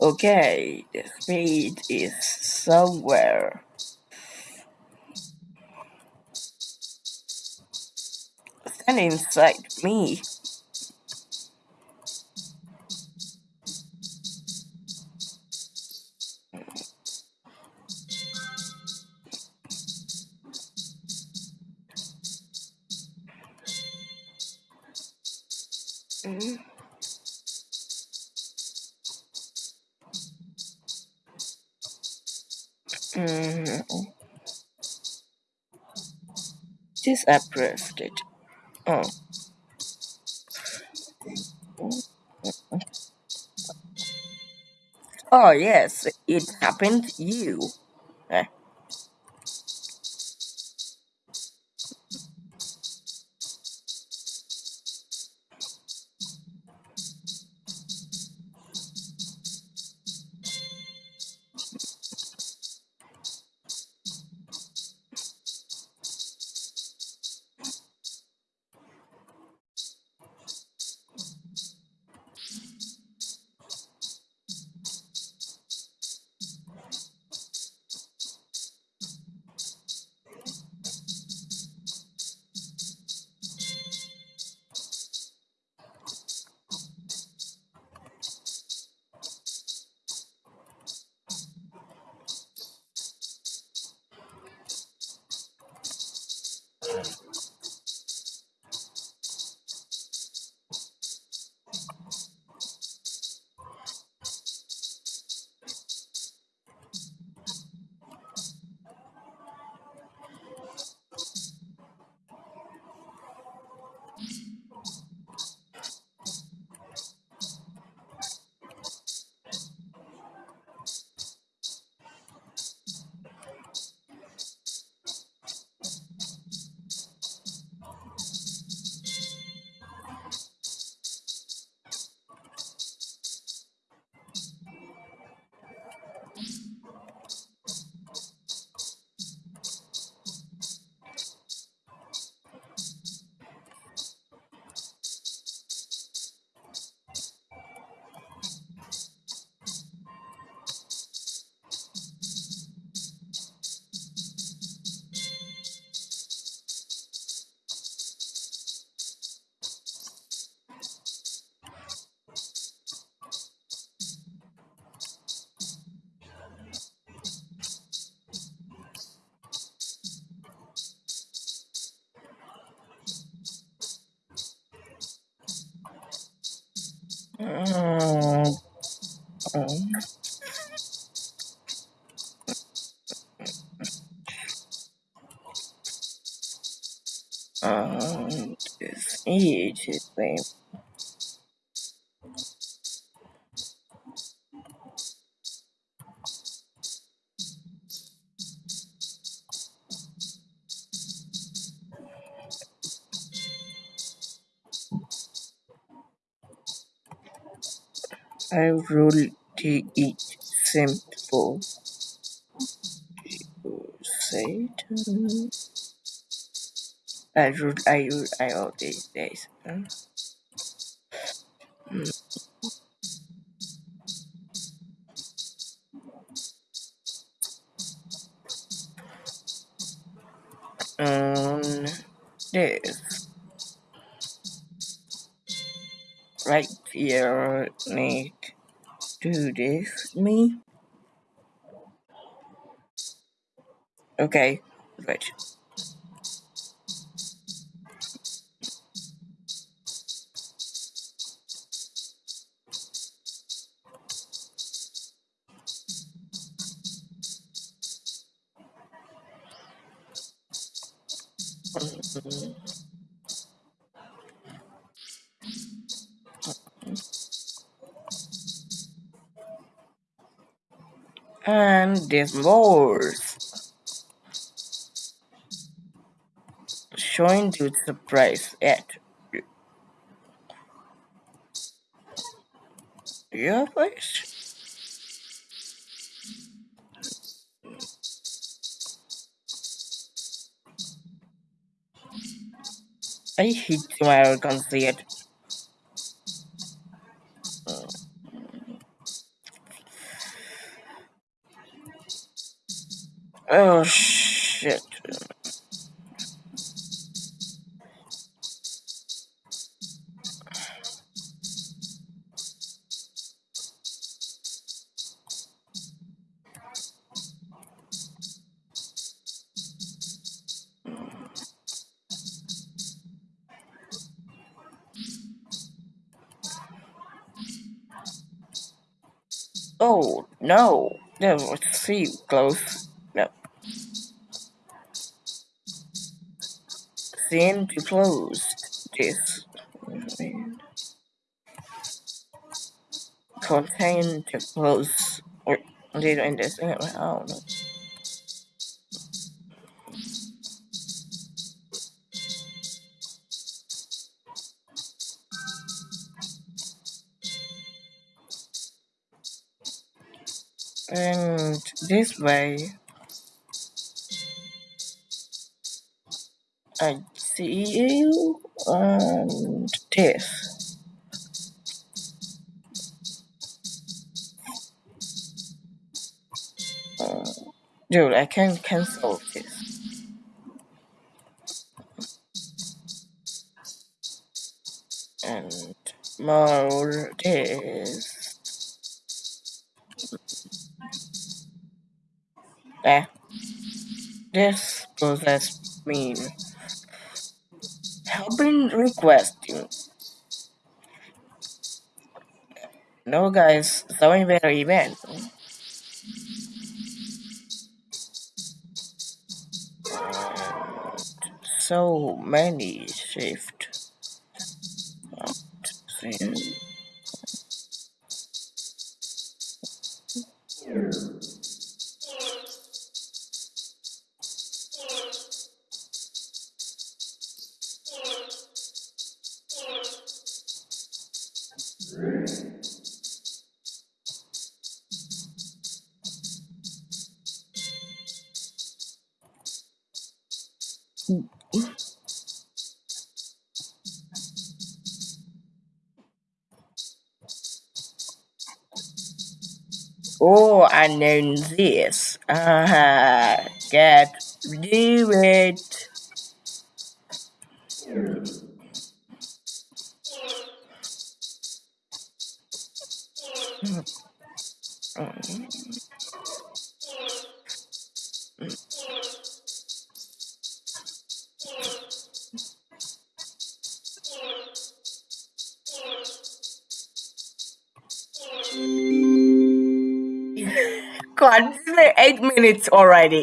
Okay, the speed is somewhere. Stand inside me. Mm. Mm. Disapproved it. Oh. Oh yes, it happened you. Eh. Mm. Mm. Um, this age is same. I rule to eat simple. Satan. I rule, I rule, I all these days. Mm. Um, this right here need do this me. Okay, right. Mm. And more. Showing to surprise at your face. I hate my arrogance Oh shit. Oh no, that was too close. No. Seem to close this. Contain to close. Or did I understand? I don't know. And this way, I see you and this. Uh, dude, I can cancel this. And more this. Eh. This process mean helping requesting. No guys, showing better event. so many shift. Oh, I know this. Uh, get do it. God, eight minutes already.